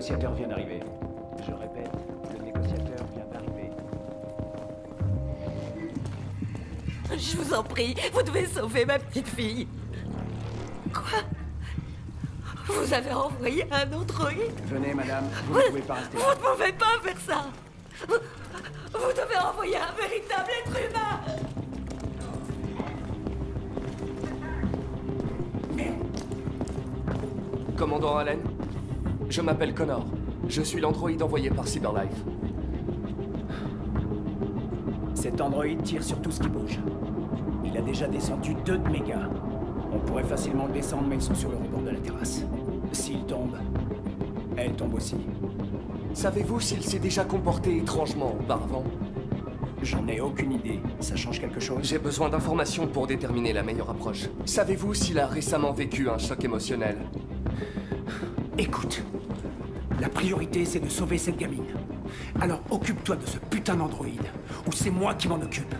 négociateur vient d'arriver. Je répète, le négociateur vient d'arriver. Je vous en prie, vous devez sauver ma petite fille. Quoi? Vous avez envoyé un androïde Venez, madame, vous ne pouvez pas rester. Vous ne pouvez pas faire ça Vous, vous devez envoyer un véritable être humain Commandant Allen, je m'appelle Connor. Je suis l'androïde envoyé par Cyberlife. Cet androïde tire sur tout ce qui bouge. Il a déjà descendu deux de mes gars. On pourrait facilement le descendre, mais ils sont sur le rebord de la terrasse. S'il tombe, elle tombe aussi. Savez-vous s'il s'est déjà comporté étrangement auparavant? J'en ai aucune idée. Ça change quelque chose? J'ai besoin d'informations pour déterminer la meilleure approche. Savez-vous s'il a récemment vécu un choc émotionnel? Écoute, la priorité c'est de sauver cette gamine. Alors occupe-toi de ce putain d'androïde, ou c'est moi qui m'en occupe.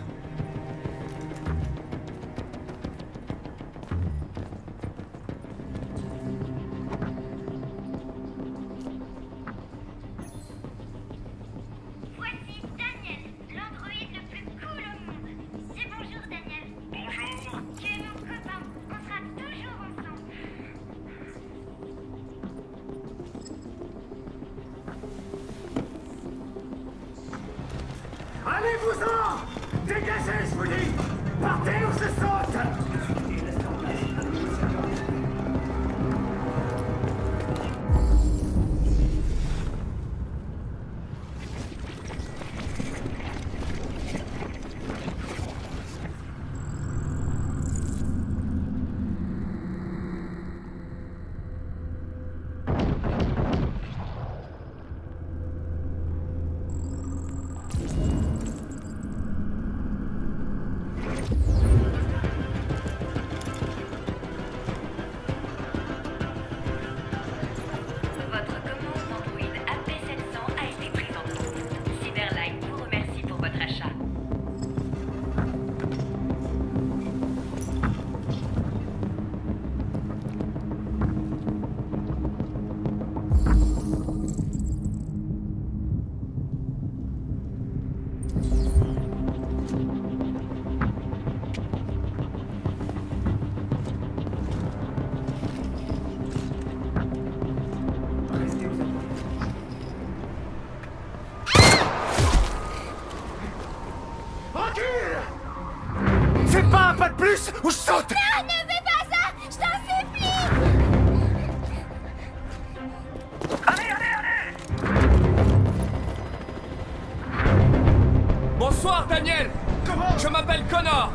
Daniel Comment Je m'appelle Connor.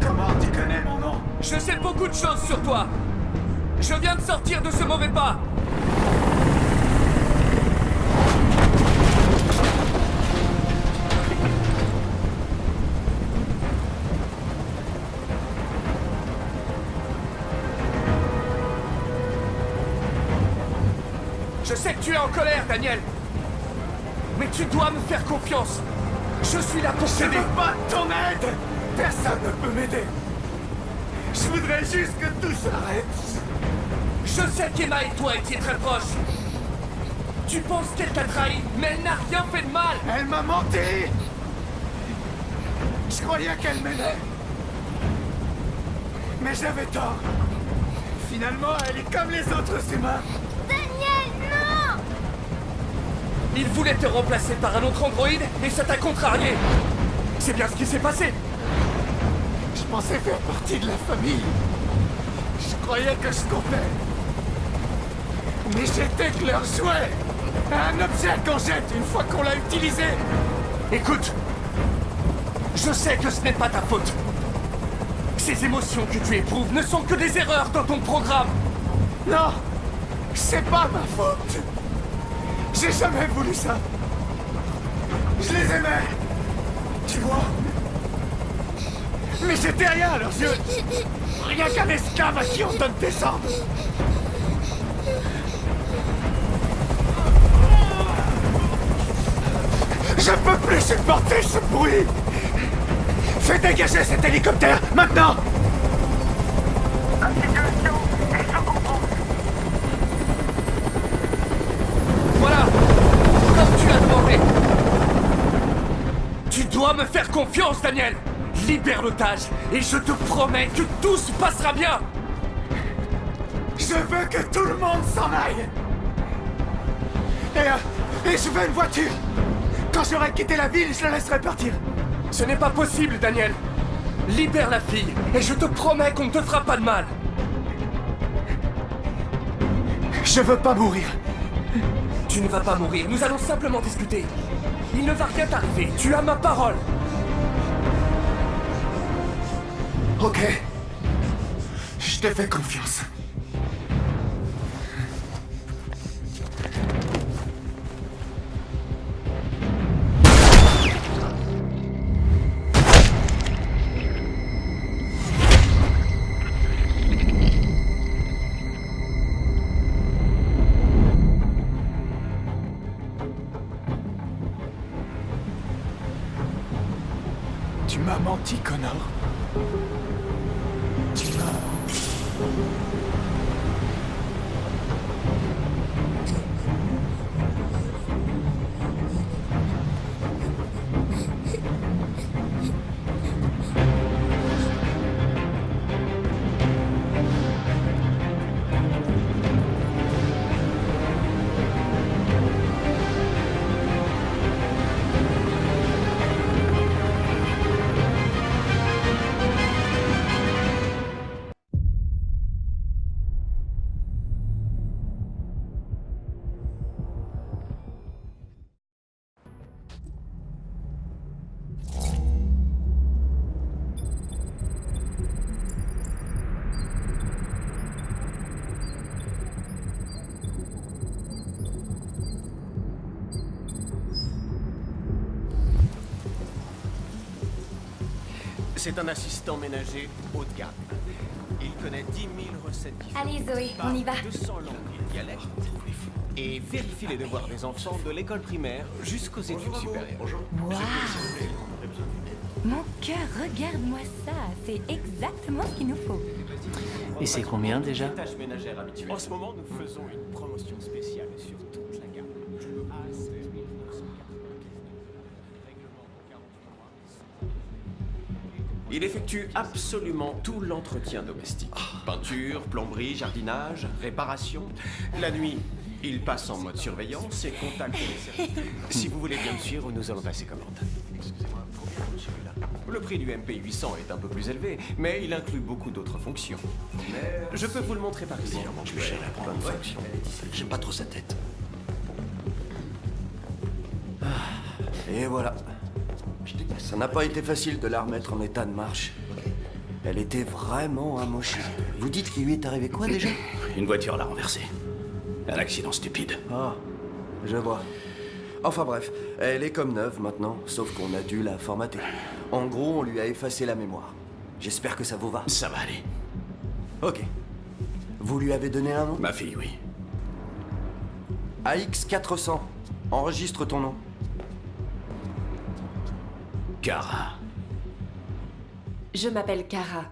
Comment tu connais mon nom? Je sais beaucoup de choses sur toi. Je viens de sortir de ce mauvais pas. Je sais que tu es en colère, Daniel. Mais tu dois me faire confiance Je suis là pour Je t'aider veux pas ton aide Personne ne peut m'aider Je voudrais juste que tout s'arrête Je sais qu'Emma et toi étiez très proches. Tu penses qu'elle t'a trahi, mais elle n'a rien fait de mal. Elle m'a menti Je croyais qu'elle m'aimait. Mais j'avais tort. Finalement, elle est comme les autres humains. Daniel, non Il voulait te remplacer par un autre androïde et ça t'a contrarié. C'est bien ce qui s'est passé. Je pensais faire partie de la famille. Je croyais que je comptais. Mais j'étais que leur jouet. Un objet qu'on jette une fois qu'on l'a utilisé. Écoute, je sais que ce n'est pas ta faute. Ces émotions que tu éprouves ne sont que des erreurs dans ton programme. Non C'est pas ma faute J'ai jamais voulu ça. Je les aimais. Tu vois? Mais j'étais rien à leurs yeux. Rien qu'un esclave à qui on donne des ordres. Je peux plus supporter ce bruit. Fais dégager cet hélicoptère, maintenant confiance, Daniel. Libère l'otage, et je te promets que tout se passera bien. Je veux que tout le monde s'en aille. Et, euh, et je veux une voiture. Quand j'aurai quitté la ville, je la laisserai partir. Ce n'est pas possible, Daniel. Libère la fille, et je te promets qu'on ne te fera pas de mal. Je veux pas mourir. Tu ne vas pas mourir, nous allons simplement discuter. Il ne va rien t'arriver, tu as ma parole Ok. Je te fais confiance. M'as menti, Connor. C'est un assistant ménager haut de gamme. Il connaît 10 000 recettes différentes. Allez, Zoé, on y va. 200 langues et dialectes. Et vérifie les devoirs des enfants de l'école primaire jusqu'aux études supérieures. Waouh Mon cœur, regarde-moi ça. C'est exactement ce qu'il nous faut. Et c'est combien déjà? En ce moment, nous faisons une promotion spéciale sur toute Il effectue absolument tout l'entretien domestique. Peinture, plomberie, jardinage, réparation. La nuit, il passe en mode surveillance et contacte les services. Si vous voulez bien me suivre, nous allons passer commande. Excusez-moi, celui-là Le prix du MP800 est un peu plus élevé, mais il inclut beaucoup d'autres fonctions. Je peux vous le montrer par ici. cher la grande fonction. J'aime pas trop sa tête. Et voilà. Ça n'a pas été facile de la remettre en état de marche. Elle était vraiment amochée. Vous dites qu'il lui est arrivé quoi déjà? Une voiture l'a renversée. Un accident stupide. Ah, je vois. Enfin bref, elle est comme neuve maintenant, sauf qu'on a dû la formater. En gros, on lui a effacé la mémoire. J'espère que ça vous va. Ça va aller. Ok. Vous lui avez donné un nom? Ma fille, oui. AX400. Enregistre ton nom. Cara. Je m'appelle Kara.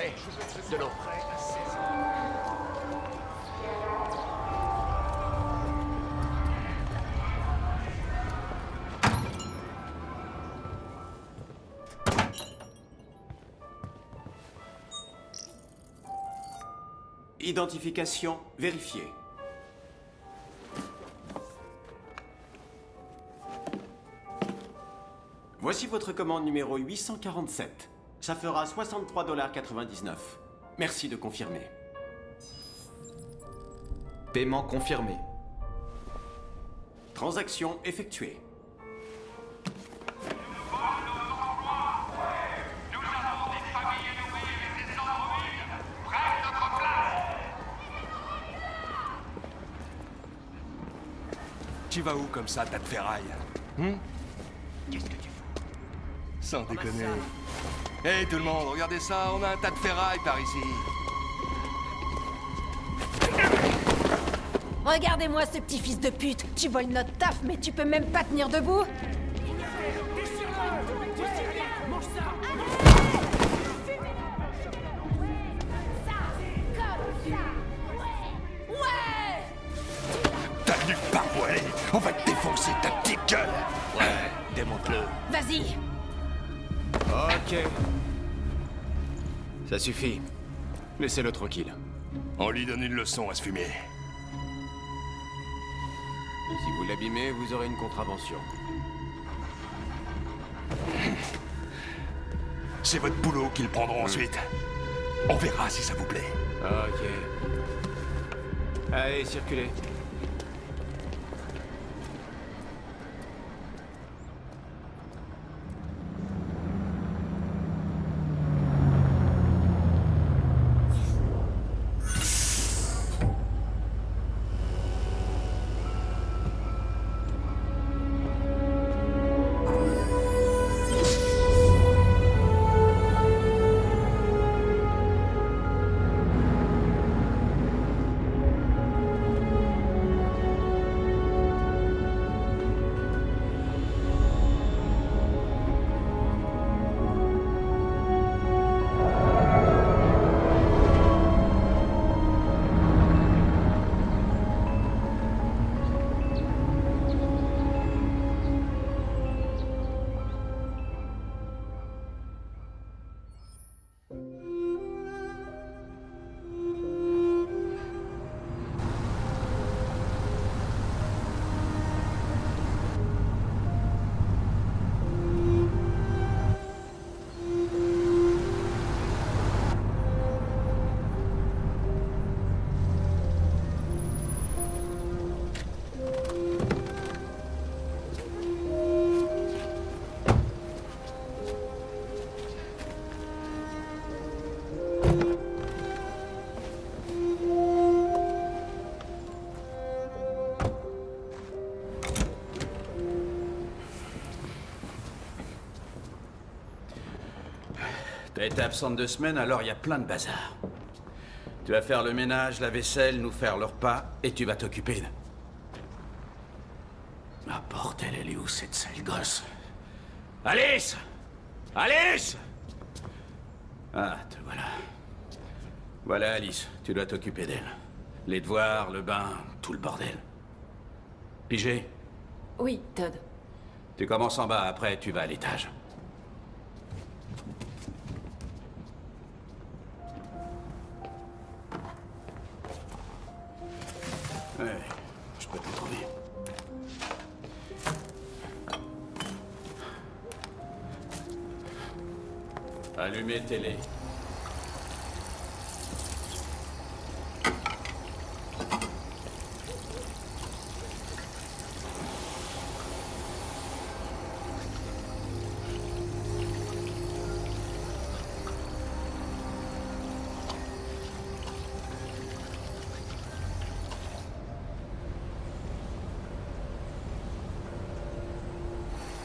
Hé, de l'eau. Identification vérifiée. Voici votre commande numéro 847. Ça fera 63,99$. Merci de confirmer. Paiement confirmé. Transaction effectuée. Tu vas où comme ça, tas de ferraille Hum Qu'est-ce que tu fous? Sans déconner. Hé tout le monde, regardez ça, on a un tas de ferraille par ici. Regardez-moi ce petit fils de pute Tu voles notre taf, mais tu peux même pas tenir debout T'as nulle part, ouais On va te défoncer ta petite gueule Ouais, démonte-le. Vas-y Ok. Ça suffit. Laissez-le tranquille. On lui donne une leçon à se fumer. Si vous l'abîmez, vous aurez une contravention. C'est votre boulot qu'ils prendront ensuite. On verra si ça vous plaît. Ok. Allez, circulez. Été absente deux semaines, alors il y a plein de bazar. Tu vas faire le ménage, la vaisselle, nous faire le repas, et tu vas t'occuper de... Ah bordel, elle est où cette sale gosse? Alice Alice Ah, te voilà. Voilà, Alice, tu dois t'occuper d'elle. Les devoirs, le bain, tout le bordel. Pigé? Oui, Todd. Tu commences en bas, après tu vas à l'étage. Télé.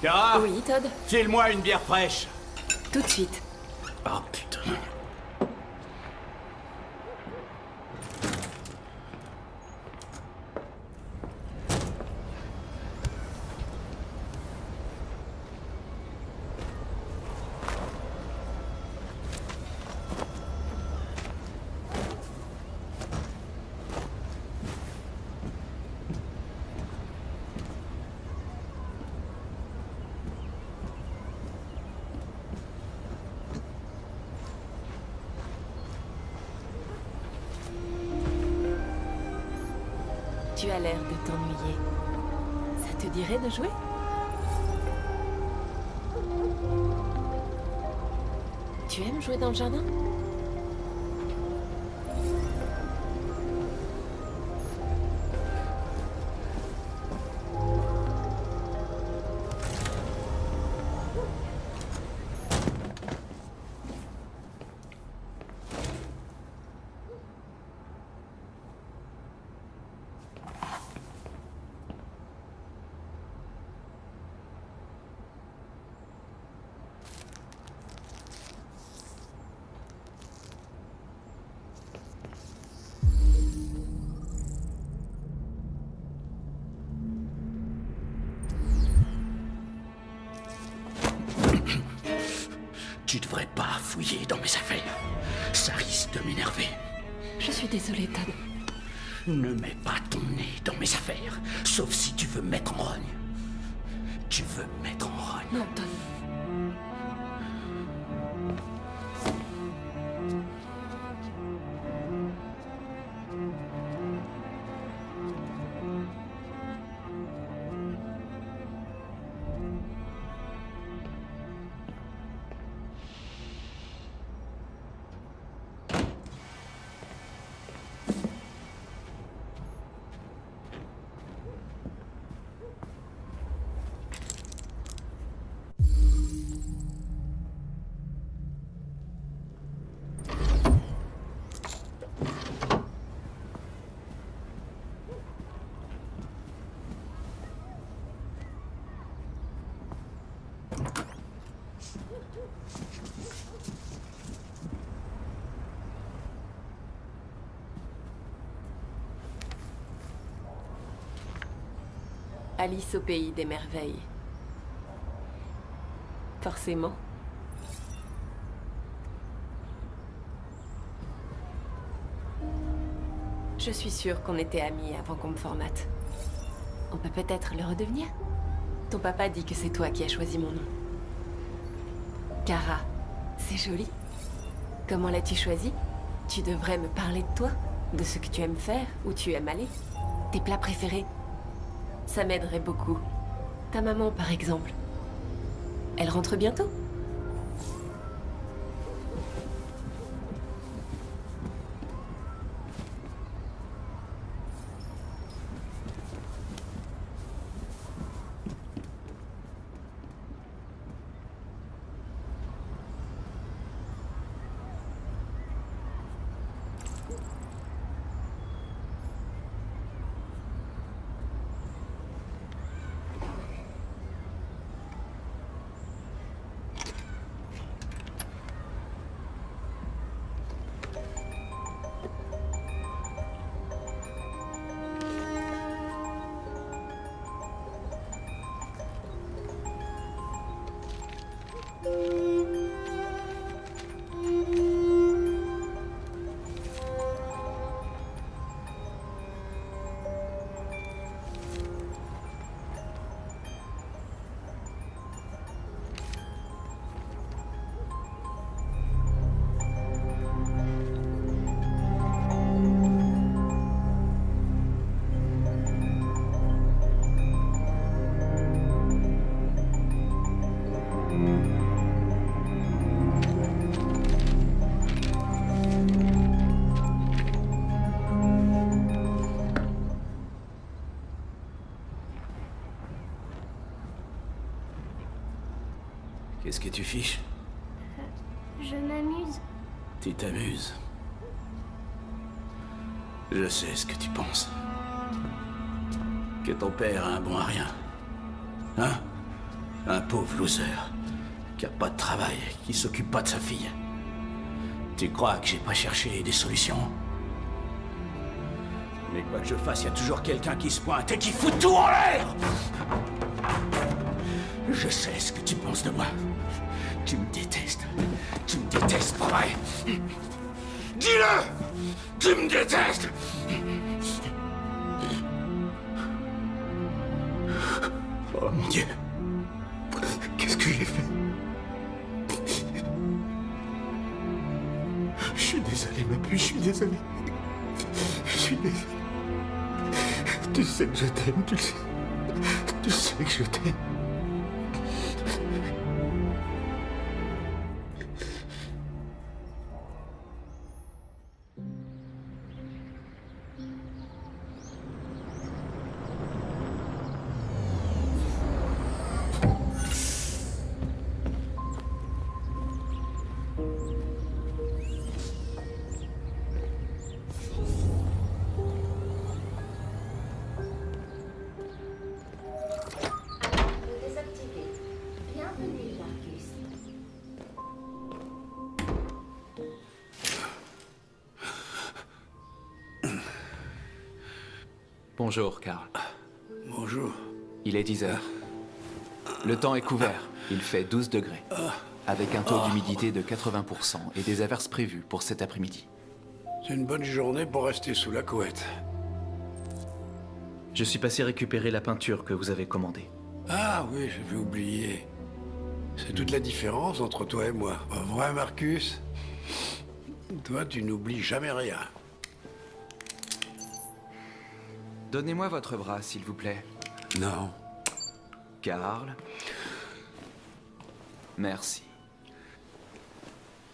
Cara Oui, Todd File-moi une bière fraîche. Tout de suite. Tu aimes jouer dans le jardin? Tu devrais pas fouiller dans mes affaires. Ça risque de m'énerver. Je suis désolée, Todd. Ne mets pas ton nez dans mes affaires, sauf si tu veux me mettre en rogne. Tu veux me mettre en rogne. Non, Todd. Au pays des merveilles. Forcément. Je suis sûre qu'on était amis avant qu'on me formate. On peut peut-être le redevenir? Ton papa dit que c'est toi qui as choisi mon nom. Cara, c'est joli. Comment l'as-tu choisi? Tu devrais me parler de toi, de ce que tu aimes faire, où tu aimes aller, tes plats préférés. Ça m'aiderait beaucoup. Ta maman, par exemple. Elle rentre bientôt? Que tu fiches Je m'amuse. Tu t'amuses. Je sais ce que tu penses. Que ton père a un bon à rien. Hein? Un pauvre loser. Qui a pas de travail, qui s'occupe pas de sa fille. Tu crois que j'ai pas cherché des solutions? Mais quoi que je fasse, il y a toujours quelqu'un qui se pointe et qui fout tout en l'air Je sais ce que tu penses de moi. Tu me détestes. Tu me détestes, pas vrai Dis-le Tu me détestes Oh mon Dieu Qu'est-ce que j'ai fait? Je suis désolé, ma puce, je suis désolé. Je suis désolé. Tu sais que je t'aime, tu le sais. Tu sais que je t'aime. Bonjour, Karl. Bonjour. Il est 10 heures. Le temps est couvert. Il fait 12 degrés. Avec un taux d'humidité de 80% et des averses prévues pour cet après-midi. C'est une bonne journée pour rester sous la couette. Je suis passé récupérer la peinture que vous avez commandée. Ah oui, j'avais oublié. C'est toute la différence entre toi et moi. Pas vrai, Marcus Toi, tu n'oublies jamais rien. Donnez-moi votre bras, s'il vous plaît. Non. Karl. Merci.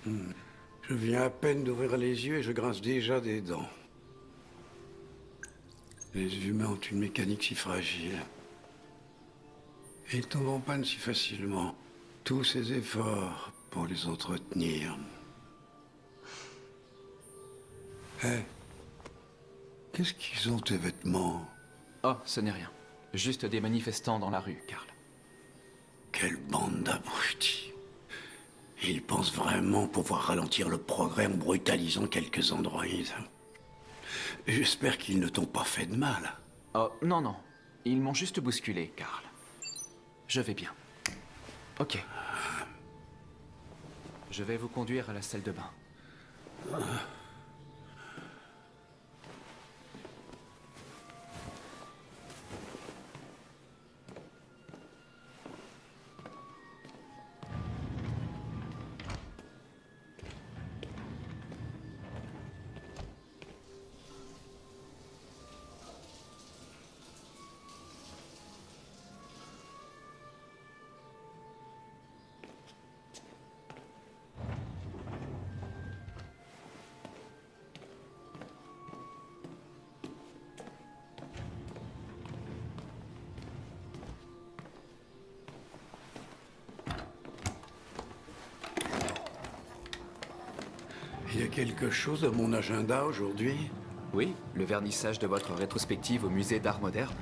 Je viens à peine d'ouvrir les yeux et je grince déjà des dents. Les humains ont une mécanique si fragile. Et ils tombent en panne si facilement. Tous ces efforts pour les entretenir. Hé, qu'est-ce qu'ils ont tes vêtements? Oh, ce n'est rien. Juste des manifestants dans la rue, Karl. Quelle bande d'abrutis. Ils pensent vraiment pouvoir ralentir le progrès en brutalisant quelques androïdes. J'espère qu'ils ne t'ont pas fait de mal. Oh, non, non. Ils m'ont juste bousculé, Karl. Je vais bien. Ok. Je vais vous conduire à la salle de bain. Il y a quelque chose à mon agenda aujourd'hui? Oui, le vernissage de votre rétrospective au musée d'art moderne.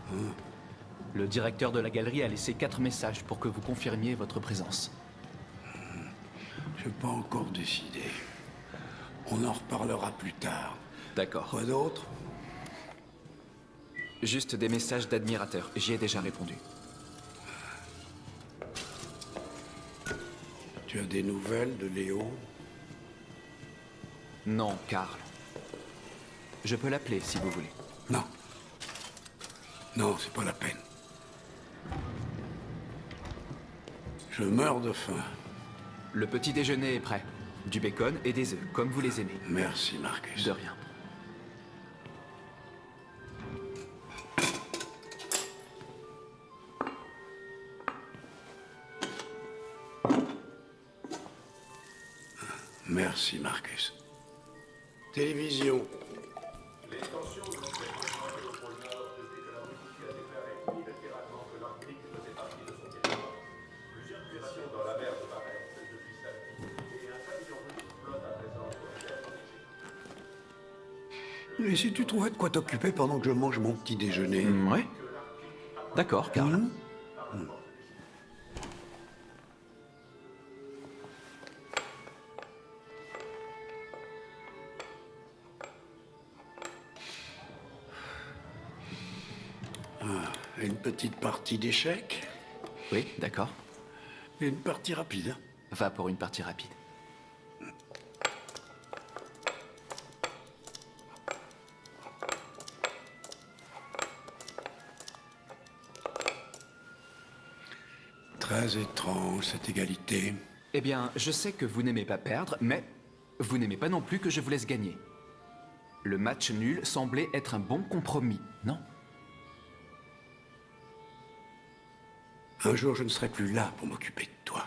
Le directeur de la galerie a laissé quatre messages pour que vous confirmiez votre présence. Je n'ai pas encore décidé. On en reparlera plus tard. D'accord. Quoi d'autre? Juste des messages d'admirateurs. J'y ai déjà répondu. Tu as des nouvelles de Léo? Non, Karl. Je peux l'appeler si vous voulez. Non. Non, c'est pas la peine. Je meurs de faim. Le petit déjeuner est prêt. Du bacon et des œufs, comme vous les aimez. Merci, Marcus. De rien. De quoi t'occuper pendant que je mange mon petit déjeuner Mm, ouais. D'accord, Karl. Mhm. Ah, une petite partie d'échecs Oui, d'accord. une partie rapide. Va pour une partie rapide. Très étrange, cette égalité. Eh bien, je sais que vous n'aimez pas perdre, mais vous n'aimez pas non plus que je vous laisse gagner. Le match nul semblait être un bon compromis, non? Un jour, je ne serai plus là pour m'occuper de toi.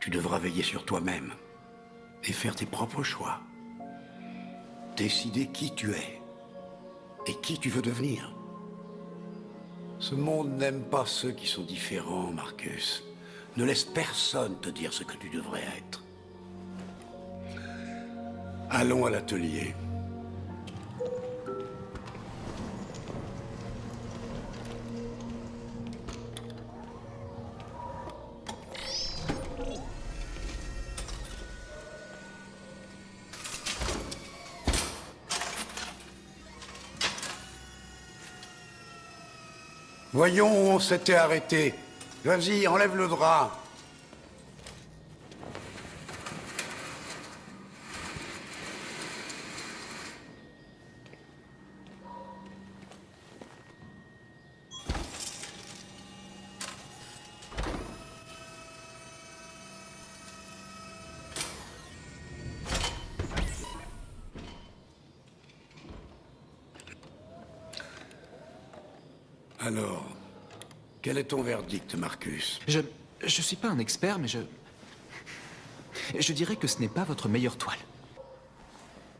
Tu devras veiller sur toi-même et faire tes propres choix. Décider qui tu es et qui tu veux devenir. Ce monde n'aime pas ceux qui sont différents, Marcus. Ne laisse personne te dire ce que tu devrais être. Allons à l'atelier. Voyons où on s'était arrêté. Vas-y, enlève le drap. Verdict, Marcus Je... Je suis pas un expert, mais je... Je dirais que ce n'est pas votre meilleure toile.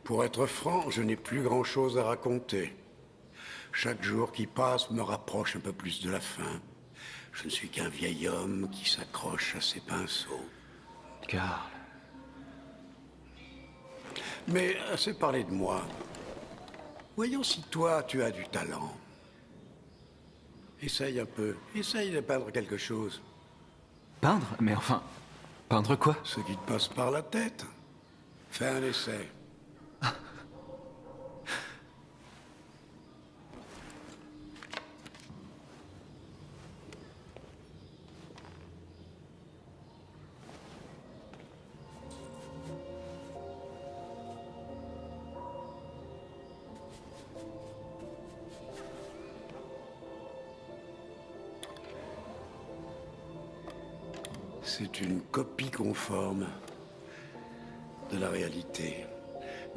Pour être franc, je n'ai plus grand-chose à raconter. Chaque jour qui passe me rapproche un peu plus de la fin. Je ne suis qu'un vieil homme qui s'accroche à ses pinceaux. Carl. Mais assez parlé de moi. Voyons si toi, tu as du talent. Essaye un peu. Essaye de peindre quelque chose. Peindre? Mais enfin, peindre quoi? Ce qui te passe par la tête. Fais un essai.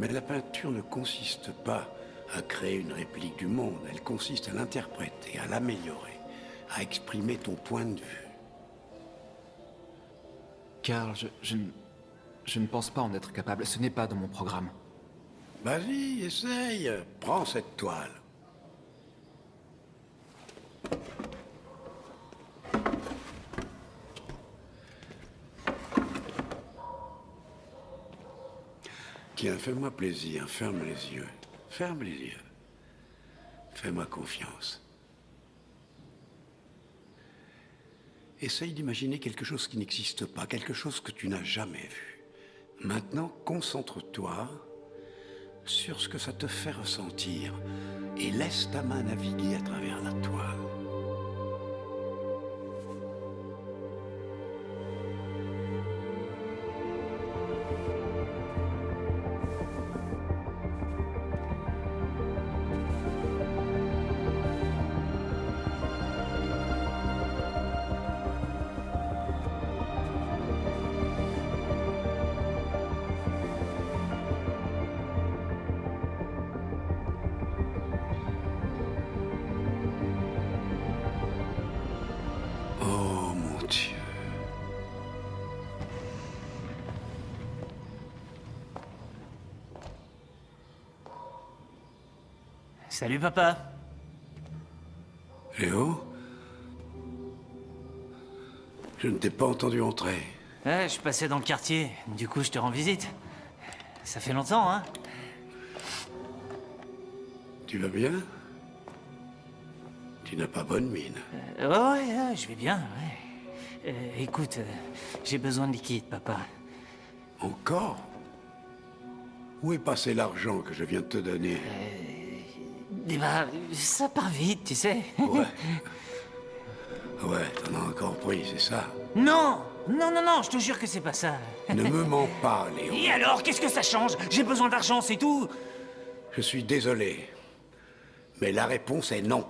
Mais la peinture ne consiste pas à créer une réplique du monde, elle consiste à l'interpréter, à l'améliorer, à exprimer ton point de vue. Carl, je, je ne pense pas en être capable. Ce n'est pas dans mon programme. Vas-y, essaye. Prends cette toile. Tiens, fais-moi plaisir, ferme les yeux. Ferme les yeux. Fais-moi confiance. Essaye d'imaginer quelque chose qui n'existe pas, quelque chose que tu n'as jamais vu. Maintenant, concentre-toi sur ce que ça te fait ressentir et laisse ta main naviguer à travers la toile. Papa. Léo Je ne t'ai pas entendu entrer. Ouais, je passais dans le quartier, du coup je te rends visite. Ça fait longtemps, hein Tu vas bien? Tu n'as pas bonne mine. Euh, Ouais, ouais, ouais, je vais bien, ouais. Euh, écoute, euh, j'ai besoin de liquide, papa. Encore? Où est passé l'argent que je viens de te donner? Eh ben, ça part vite, tu sais. Ouais. Ouais, t'en as encore pris, c'est ça? Non Non, non, non, je te jure que c'est pas ça. Ne me mens pas, Léo. Et alors, qu'est-ce que ça change? J'ai besoin d'argent, c'est tout Je suis désolé. Mais la réponse est non.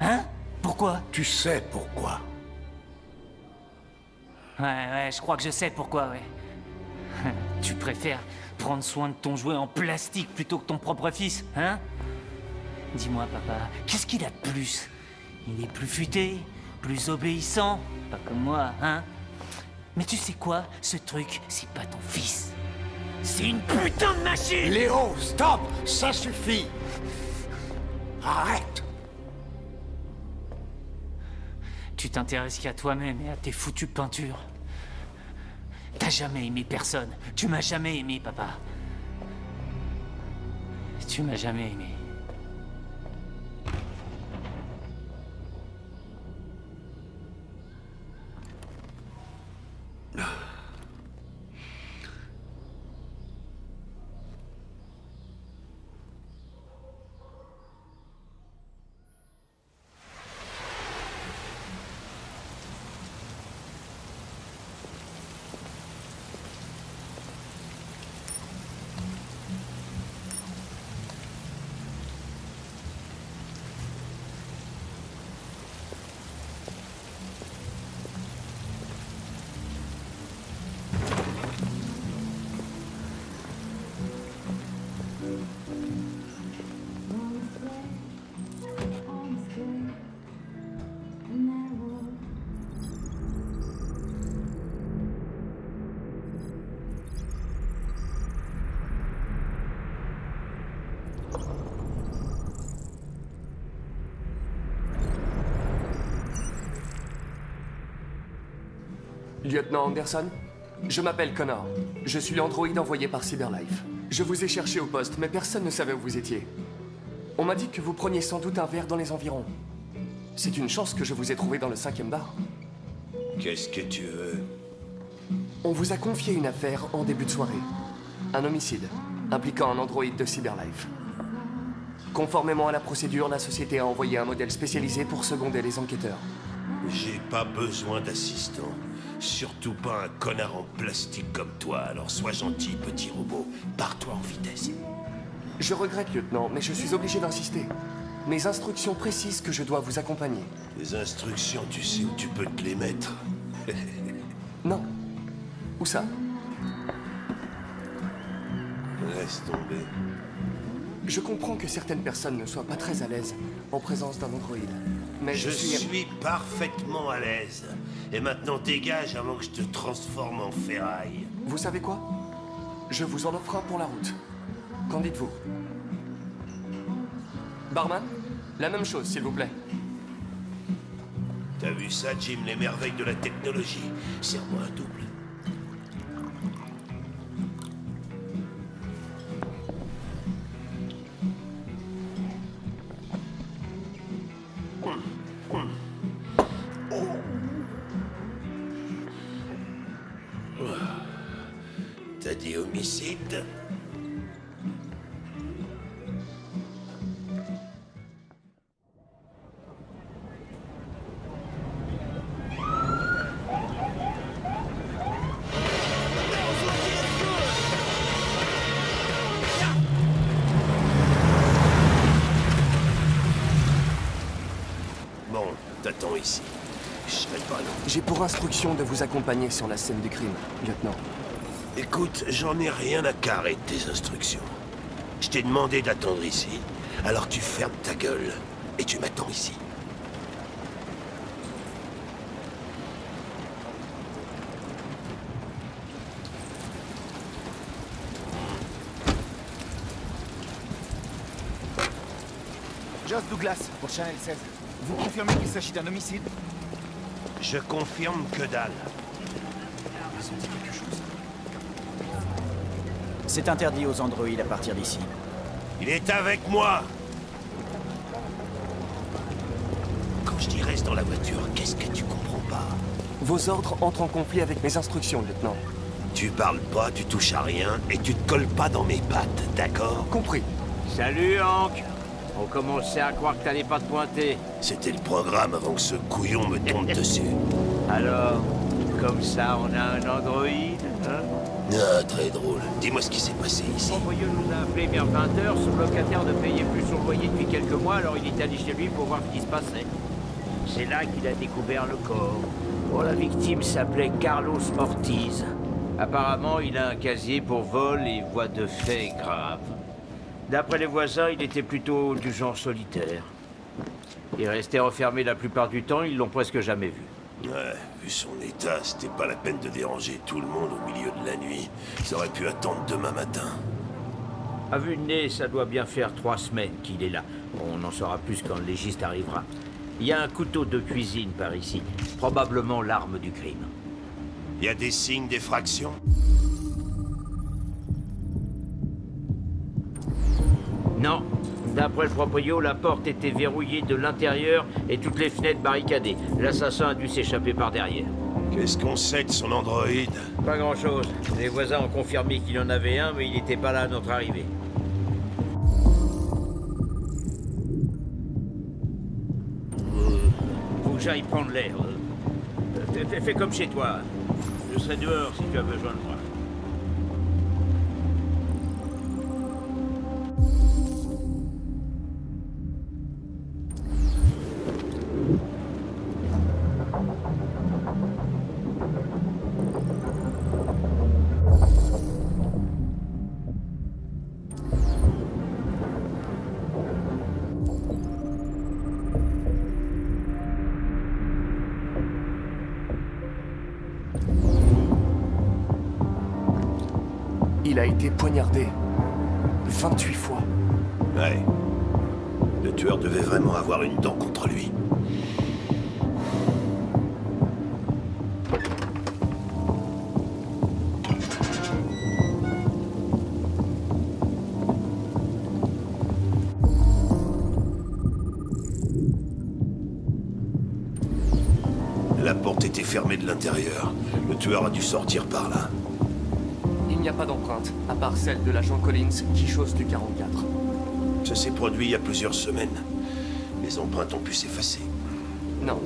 Hein? Pourquoi? Tu sais pourquoi. Ouais, ouais, je crois que je sais pourquoi, ouais. Tu préfères prendre soin de ton jouet en plastique plutôt que ton propre fils, hein? Dis-moi, papa, qu'est-ce qu'il a de plus? Il est plus futé Plus obéissant, pas comme moi, hein? Mais tu sais quoi? Ce truc, c'est pas ton fils. C'est une putain de machine Léo, stop Ça suffit Arrête Tu t'intéresses qu'à toi-même et à tes foutues peintures. T'as jamais aimé personne. Tu m'as jamais aimé, papa. Tu m'as jamais aimé. Lieutenant Anderson Je m'appelle Connor. Je suis l'androïde envoyé par Cyberlife. Je vous ai cherché au poste, mais personne ne savait où vous étiez. On m'a dit que vous preniez sans doute un verre dans les environs. C'est une chance que je vous ai trouvé dans le cinquième bar. Qu'est-ce que tu veux? On vous a confié une affaire en début de soirée. Un homicide, impliquant un androïde de Cyberlife. Conformément à la procédure, la société a envoyé un modèle spécialisé pour seconder les enquêteurs. J'ai pas besoin d'assistant. Surtout pas un connard en plastique comme toi, alors sois gentil, petit robot. Pars-toi en vitesse. Je regrette, lieutenant, mais je suis obligé d'insister. Mes instructions précisent que je dois vous accompagner. Les instructions, tu sais où tu peux te les mettre. non. Où ça? Laisse tomber. Je comprends que certaines personnes ne soient pas très à l'aise en présence d'un androïde. Mais je, je suis... parfaitement à l'aise. Et maintenant dégage avant que je te transforme en ferraille. Vous savez quoi? Je vous en offre un pour la route. Qu'en dites-vous? Barman La même chose, s'il vous plaît. T'as vu ça, Jim, les merveilles de la technologie Serre-moi un double. Ici. Je serai pas long. J'ai pour instruction de vous accompagner sur la scène du crime, lieutenant. Écoute, j'en ai rien à carrer de tes instructions. Je t'ai demandé d'attendre ici. Alors tu fermes ta gueule et tu m'attends ici. Joss Douglas, pour Channel 16. Vous confirmez qu'il s'agit d'un homicide Je confirme que dalle. Ils ont dit quelque chose. C'est interdit aux androïdes à partir d'ici. Il est avec moi Quand je dis reste dans la voiture, qu'est-ce que tu comprends pas? Vos ordres entrent en conflit avec mes instructions, lieutenant. Tu parles pas, tu touches à rien, et tu te colles pas dans mes pattes, d'accord? Compris. Salut, Hank On commençait à croire que t'allais pas te pointer. C'était le programme avant que ce couillon me tombe dessus. Alors, comme ça, on a un androïde, hein? Ah, très drôle. Dis-moi ce qui s'est passé ici. Son voyou nous a appelé vers 20h, son locataire ne payait plus son loyer depuis quelques mois, alors il est allé chez lui pour voir ce qui se passait. C'est là qu'il a découvert le corps. Bon, la victime s'appelait Carlos Ortiz. Apparemment, il a un casier pour vol et voie de fait grave. D'après les voisins, il était plutôt du genre solitaire. Il restait enfermé la plupart du temps, ils l'ont presque jamais vu. Ouais, vu son état, c'était pas la peine de déranger tout le monde au milieu de la nuit. Ça aurait pu attendre demain matin. À vue de nez, ça doit bien faire trois semaines qu'il est là. On en saura plus quand le légiste arrivera. Il y a un couteau de cuisine par ici. Probablement l'arme du crime. Il y a des signes d'effraction? Non. D'après le proprio, la porte était verrouillée de l'intérieur et toutes les fenêtres barricadées. L'assassin a dû s'échapper par derrière. Qu'est-ce qu'on sait de son androïde Pas grand-chose. Les voisins ont confirmé qu'il en avait un, mais il n'était pas là à notre arrivée. Faut que j'aille prendre l'air. Euh, fais comme chez toi. Je serai dehors si tu as besoin de moi. Il a été poignardé. 28 fois. Ouais. Le tueur devait vraiment avoir une dent contre lui. La porte était fermée de l'intérieur. Le tueur a dû sortir par là. Il n'y a pas d'empreinte, à part celle de l'agent Collins qui chose du 44. Ça s'est produit il y a plusieurs semaines. Les empreintes ont pu s'effacer. Non.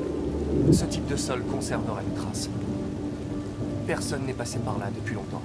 Ce type de sol conservera une trace. Personne n'est passé par là depuis longtemps.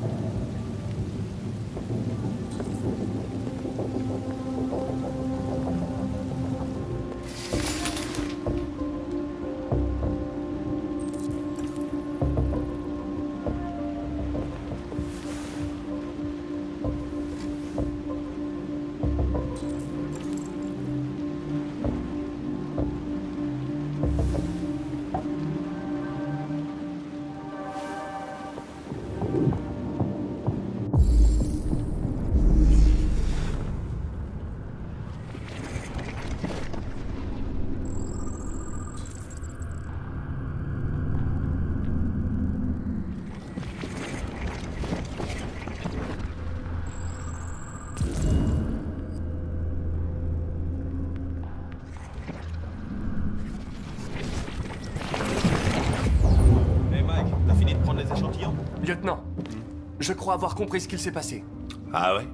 Crois avoir compris ce qu'il s'est passé. Ah ouais?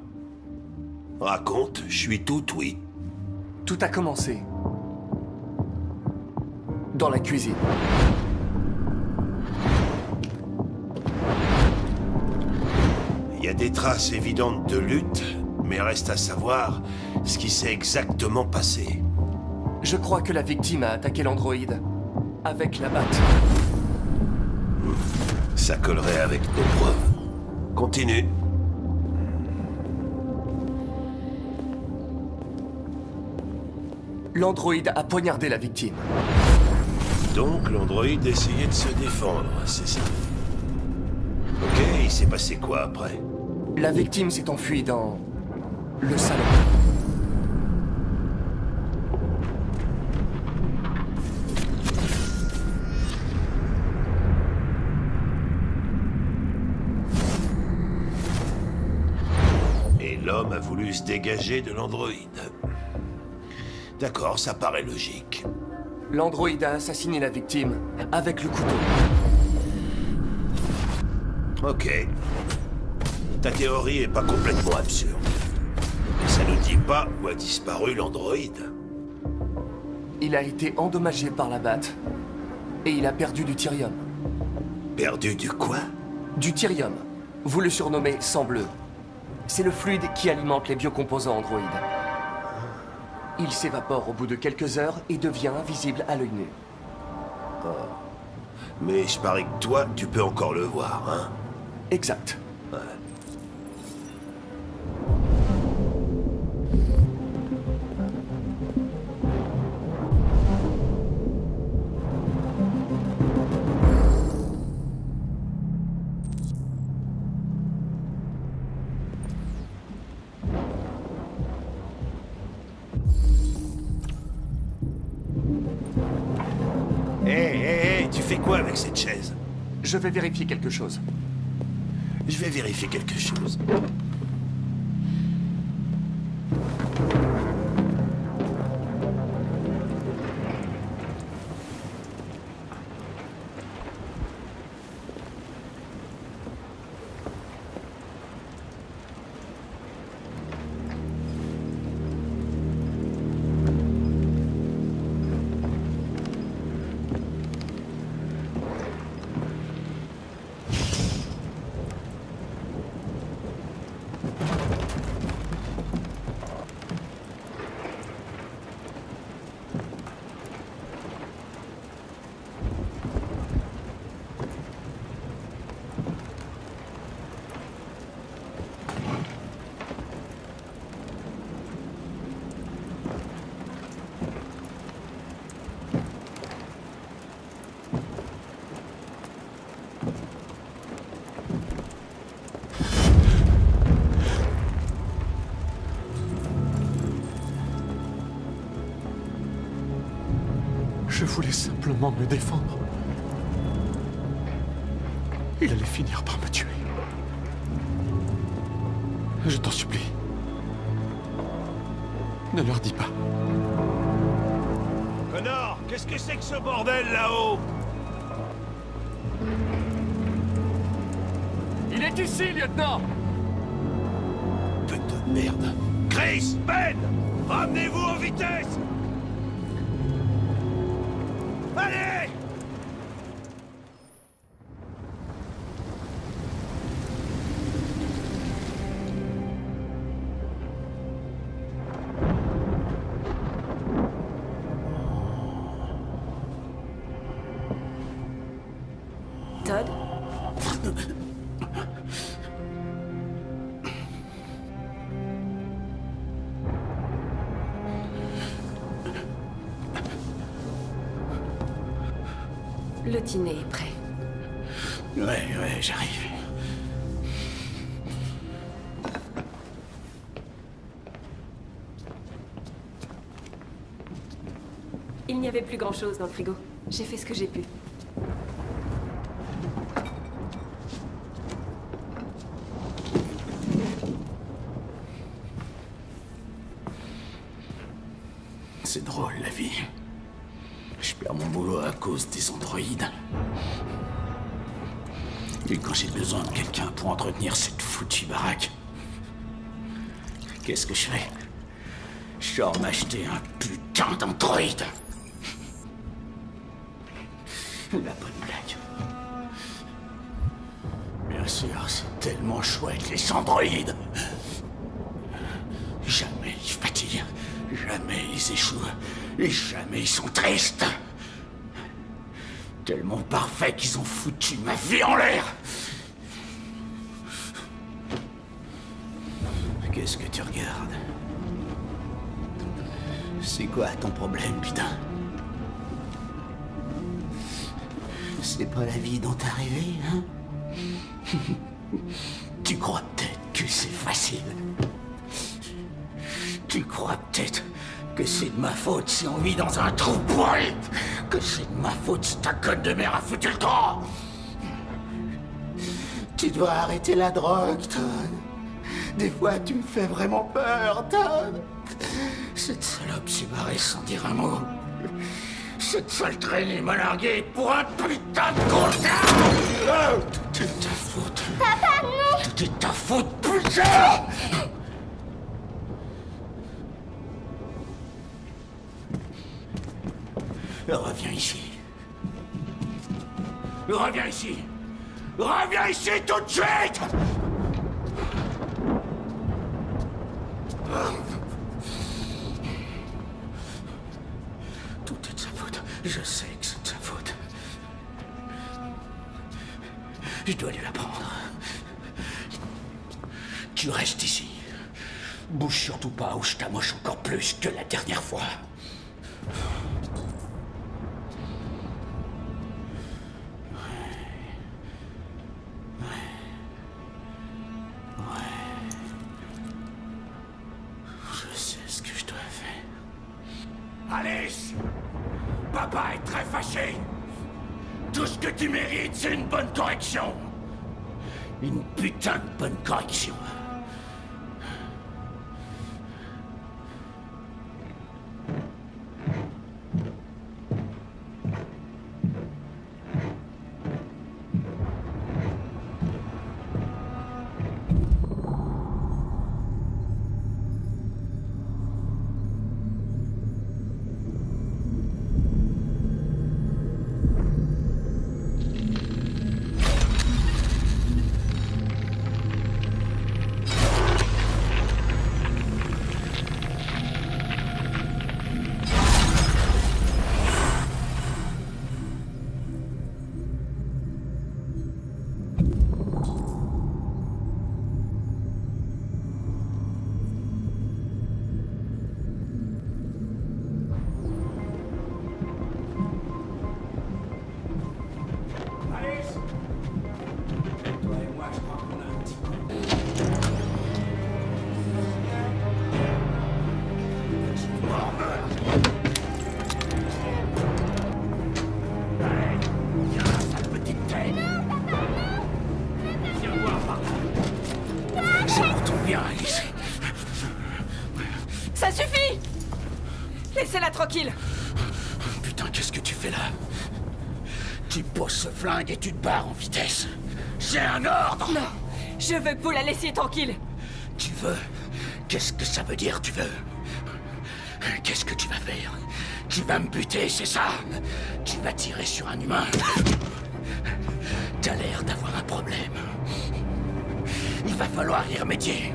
Raconte, je suis tout oui. Tout a commencé. Dans la cuisine. Il y a des traces évidentes de lutte, mais reste à savoir ce qui s'est exactement passé. Je crois que la victime a attaqué l'androïde. Avec la batte. Ça collerait avec nos preuves. Continue. L'androïde a poignardé la victime. Donc l'androïde essayait de se défendre, c'est ça Ok, il s'est passé quoi après? La victime s'est enfuie dans... le salon. Se dégager de l'androïde. D'accord, ça paraît logique. L'androïde a assassiné la victime avec le couteau. Ok. Ta théorie est pas complètement absurde. Mais ça ne dit pas où a disparu l'androïde. Il a été endommagé par la batte. Et il a perdu du tyrium. Perdu du quoi? Du tyrium. Vous le surnommez sang bleu. C'est le fluide qui alimente les biocomposants androïdes. Il s'évapore au bout de quelques heures et devient invisible à l'œil nu. Mais je parie que toi, tu peux encore le voir, hein? Exact. Ouais. Je vais vérifier quelque chose. Me défendre. Il allait finir par me tuer. Je t'en supplie. Ne leur dis pas. Connor, qu'est-ce que c'est que ce bordel là-haut? Il est ici, lieutenant Putain de merde. Chris, Ben Ramenez-vous dîner est prêt. Ouais, ouais, j'arrive. Il n'y avait plus grand-chose dans le frigo. J'ai fait ce que j'ai pu. Qu'est-ce que je fais? Je m'acheter un putain d'androïde. La bonne blague. Bien sûr, c'est tellement chouette, les androïdes. Jamais ils fatiguent, jamais ils échouent, et jamais ils sont tristes. Tellement parfait qu'ils ont foutu ma vie en l'air. Quoi ton problème, putain C'est pas la vie dont t'es arrivé, hein Tu crois peut-être que c'est facile Tu crois peut-être que c'est de ma faute si on vit dans un trou pourri Que c'est de ma faute si ta conne de mère a foutu le camp Tu dois arrêter la drogue, Todd. Des fois, tu me fais vraiment peur, Todd. Cette salope s'est barrée sans dire un mot. Cette sale traînée m'a largué pour un putain de comptable Tout est ta faute. Papa, non Tout est ta faute, putain Reviens ici. Reviens ici. Reviens ici tout de suite Je sais que c'est de sa faute. Je dois lui apprendre. Tu restes ici. Bouge surtout pas ou je t'amoche encore plus que la dernière fois. Une putain de bonne et tu te barres en vitesse. C'est un ordre. Non Je veux que vous la laissiez tranquille. Tu veux? Qu'est-ce que ça veut dire, tu veux? Qu'est-ce que tu vas faire? Tu vas me buter, c'est ça? Tu vas tirer sur un humain? T'as l'air d'avoir un problème. Il va falloir y remédier.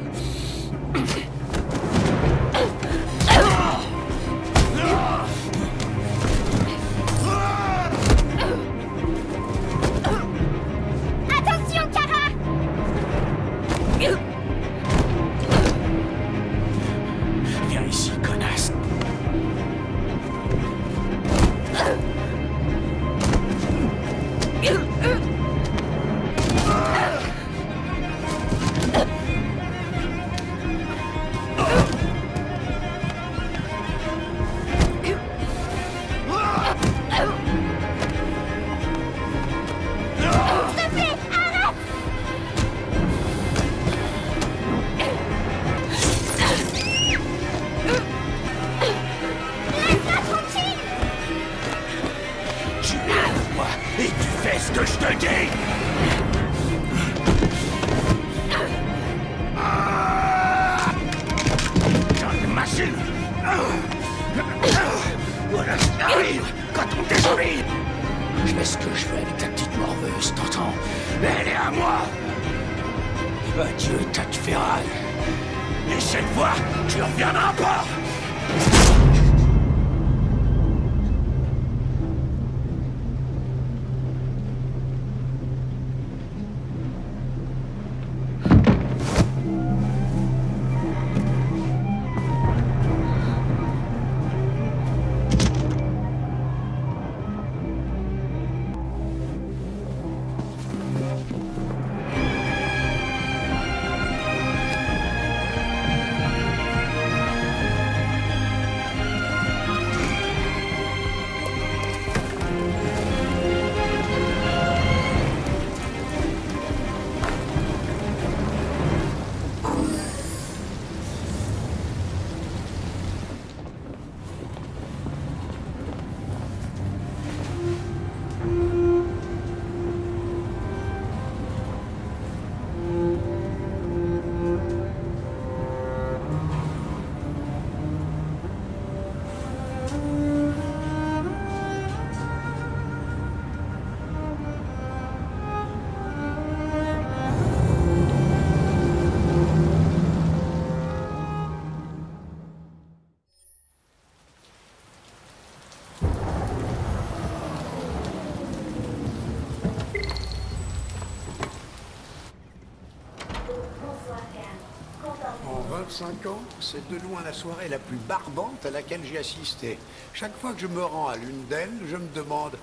25 ans, c'est de loin la soirée la plus barbante à laquelle j'ai assisté. Chaque fois que je me rends à l'une d'elles, je me demande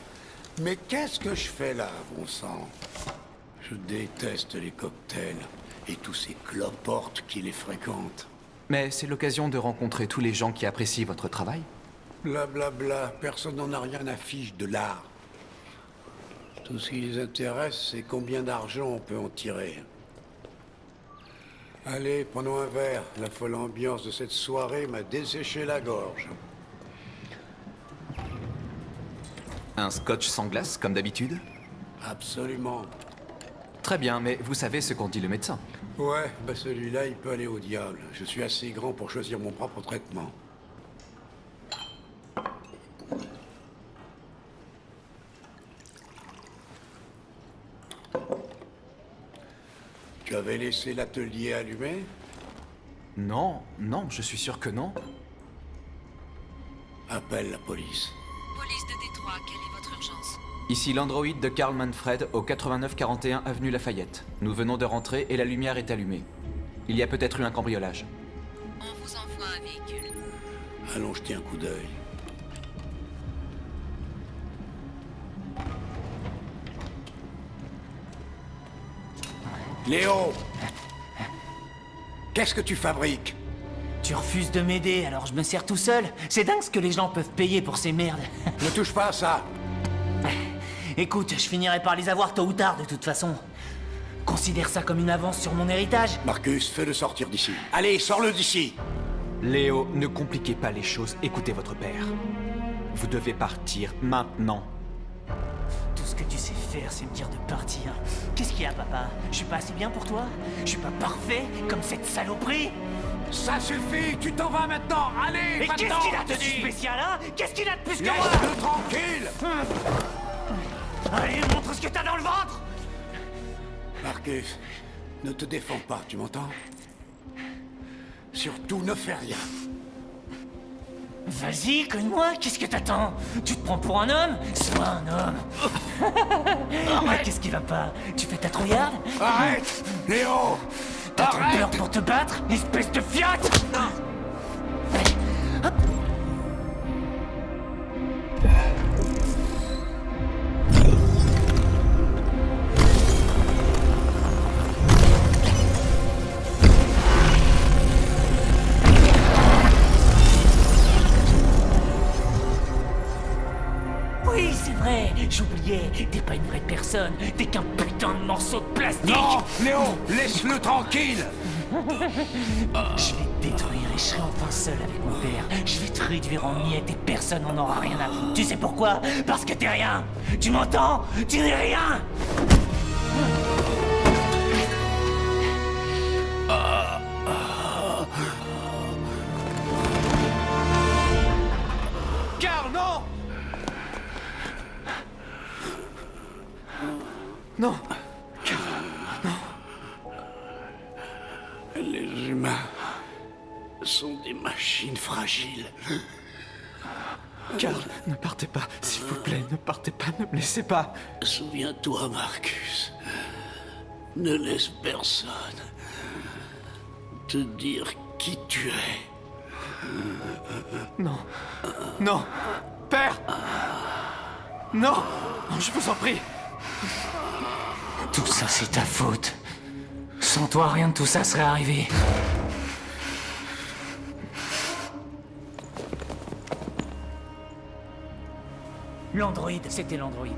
Mais qu'est-ce que je fais là, bon sang Je déteste les cocktails et tous ces cloportes qui les fréquentent. Mais c'est l'occasion de rencontrer tous les gens qui apprécient votre travail. Blablabla, personne n'en a rien à fiche de l'art. Tout ce qui les intéresse, c'est combien d'argent on peut en tirer. Allez, prenons un verre. La folle ambiance de cette soirée m'a desséché la gorge. Un scotch sans glace, comme d'habitude Absolument. Très bien, mais vous savez ce qu'en dit le médecin. Ouais, bah celui-là, il peut aller au diable. Je suis assez grand pour choisir mon propre traitement. Tu avais laissé l'atelier allumé? Non, non, je suis sûr que non. Appelle la police. Police de Détroit, quelle est votre urgence? Ici l'androïde de Karl Manfred au 8941 avenue Lafayette. Nous venons de rentrer et la lumière est allumée. Il y a peut-être eu un cambriolage. On vous envoie un véhicule. Allons jeter un coup d'œil. Léo Qu'est-ce que tu fabriques? Tu refuses de m'aider, alors je me sers tout seul. C'est dingue ce que les gens peuvent payer pour ces merdes. Ne touche pas à ça Écoute, je finirai par les avoir tôt ou tard de toute façon. Considère ça comme une avance sur mon héritage. Marcus, fais-le sortir d'ici. Allez, sors-le d'ici Léo, ne compliquez pas les choses, écoutez votre père. Vous devez partir maintenant. Tout ce que tu sais faire, c'est me dire de partir. Qu'est-ce qu'il y a, papa? Je suis pas assez bien pour toi? Je suis pas parfait comme cette saloperie? Ça suffit Tu t'en vas maintenant. Allez, Et qu'est-ce qu'il a de dis spécial, hein? Qu'est-ce qu'il a de plus que moi? Laisse-le tranquille. Allez, montre ce que t'as dans le ventre. Marcus, ne te défends pas, tu m'entends? Surtout ne fais rien. Vas-y, cogne-moi, qu'est-ce que t'attends? Tu te prends pour un homme? Sois un homme. Mais qu'est-ce qui va pas? Tu fais ta trouillarde Arrête Léo T'as trop peur pour te battre, espèce de fiotte j'oubliais, t'es pas une vraie personne, t'es qu'un putain de morceau de plastique. Non Léo Laisse-le tranquille. Je vais te détruire et je serai enfin seul avec mon père. Je vais te réduire en miettes et personne n'en aura rien à foutre. Tu sais pourquoi? Parce que t'es rien. Tu m'entends? Tu n'es rien machines fragiles. Karl, ne partez pas, s'il vous plaît, ne partez pas, ne me laissez pas. Souviens-toi, Marcus. Ne laisse personne te dire qui tu es. Non. Non. Père Non Je vous en prie. Tout ça, c'est ta faute. Sans toi, rien de tout ça serait arrivé. L'androïde, c'était l'androïde.